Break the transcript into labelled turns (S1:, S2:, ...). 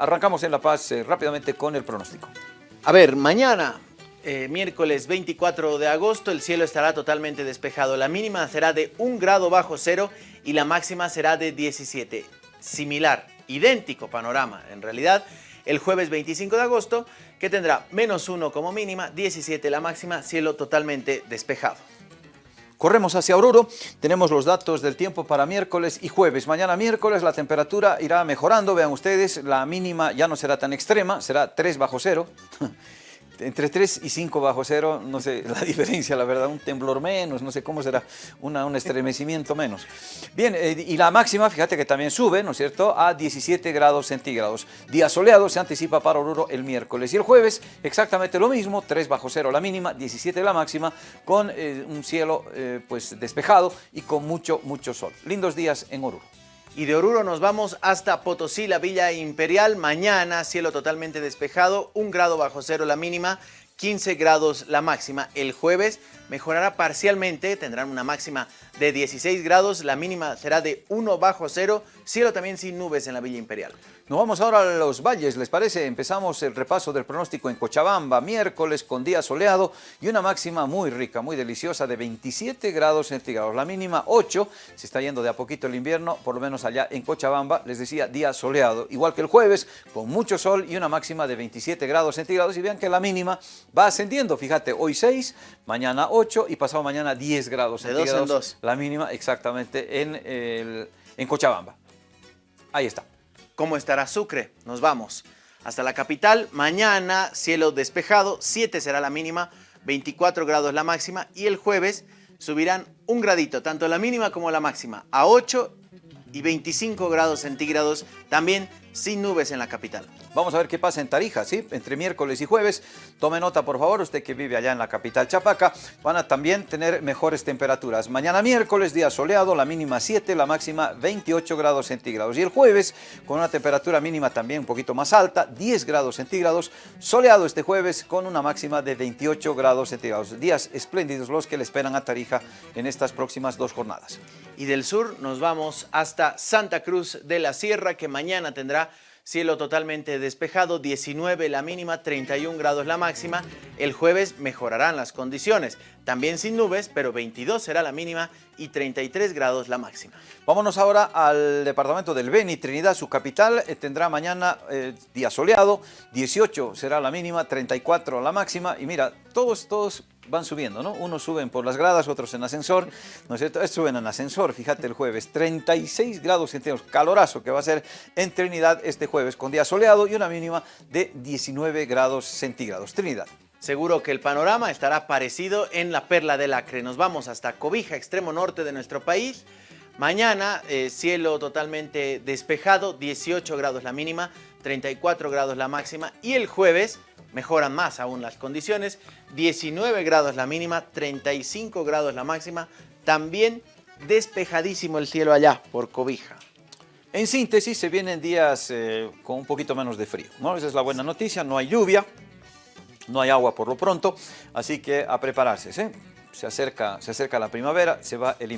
S1: Arrancamos en La Paz eh, rápidamente con el pronóstico.
S2: A ver, mañana, eh, miércoles 24 de agosto, el cielo estará totalmente despejado. La mínima será de 1 grado bajo cero y la máxima será de 17. Similar, idéntico panorama, en realidad, el jueves 25 de agosto, que tendrá menos 1 como mínima, 17 la máxima, cielo totalmente despejado.
S1: Corremos hacia Oruro, tenemos los datos del tiempo para miércoles y jueves. Mañana miércoles la temperatura irá mejorando, vean ustedes, la mínima ya no será tan extrema, será 3 bajo cero. entre 3 y 5 bajo cero, no sé la diferencia, la verdad, un temblor menos, no sé cómo será, una, un estremecimiento menos. Bien, eh, y la máxima, fíjate que también sube, ¿no es cierto?, a 17 grados centígrados. Día soleado se anticipa para Oruro el miércoles y el jueves exactamente lo mismo, 3 bajo cero la mínima, 17 la máxima, con eh, un cielo eh, pues despejado y con mucho, mucho sol. Lindos días en Oruro.
S2: Y de Oruro nos vamos hasta Potosí, la Villa Imperial. Mañana, cielo totalmente despejado, un grado bajo cero la mínima, 15 grados la máxima. El jueves mejorará parcialmente, tendrán una máxima de 16 grados, la mínima será de 1 bajo cero, cielo también sin nubes en la Villa Imperial.
S1: Nos vamos ahora a los valles, ¿les parece? Empezamos el repaso del pronóstico en Cochabamba, miércoles con día soleado y una máxima muy rica, muy deliciosa de 27 grados centígrados. La mínima 8, se está yendo de a poquito el invierno, por lo menos allá en Cochabamba, les decía día soleado, igual que el jueves, con mucho sol y una máxima de 27 grados centígrados. Y vean que la mínima va ascendiendo, fíjate, hoy 6, mañana 8 y pasado mañana 10 grados centígrados.
S2: De dos en dos.
S1: La mínima exactamente en, el, en Cochabamba. Ahí está.
S2: ¿Cómo estará Sucre? Nos vamos hasta la capital. Mañana, cielo despejado, 7 será la mínima, 24 grados la máxima. Y el jueves subirán un gradito, tanto la mínima como la máxima, a 8 y 25 grados centígrados, también sin nubes en la capital.
S1: Vamos a ver qué pasa en Tarija, ¿sí? Entre miércoles y jueves. Tome nota, por favor, usted que vive allá en la capital Chapaca. Van a también tener mejores temperaturas. Mañana miércoles, día soleado, la mínima 7, la máxima 28 grados centígrados. Y el jueves, con una temperatura mínima también un poquito más alta, 10 grados centígrados. Soleado este jueves con una máxima de 28 grados centígrados. Días espléndidos los que le esperan a Tarija en estas próximas dos jornadas.
S2: Y del sur nos vamos hasta Santa Cruz de la Sierra, que mañana tendrá Cielo totalmente despejado, 19 la mínima, 31 grados la máxima. El jueves mejorarán las condiciones, también sin nubes, pero 22 será la mínima y 33 grados la máxima.
S1: Vámonos ahora al departamento del Beni, Trinidad, su capital, eh, tendrá mañana eh, día soleado, 18 será la mínima, 34 la máxima. Y mira, todos, todos van subiendo, ¿no? Unos suben por las gradas, otros en ascensor, ¿no es cierto? Suben en ascensor, fíjate el jueves, 36 grados centígrados, calorazo que va a ser en Trinidad este jueves, con día soleado y una mínima de 19 grados centígrados. Trinidad.
S2: Seguro que el panorama estará parecido en la Perla del Acre. Nos vamos hasta Cobija, extremo norte de nuestro país. Mañana, eh, cielo totalmente despejado, 18 grados la mínima, 34 grados la máxima. Y el jueves, mejoran más aún las condiciones, 19 grados la mínima, 35 grados la máxima, también despejadísimo el cielo allá por Cobija.
S1: En síntesis, se vienen días eh, con un poquito menos de frío, ¿no? Esa es la buena noticia, no hay lluvia, no hay agua por lo pronto, así que a prepararse, Se acerca, se acerca la primavera, se va el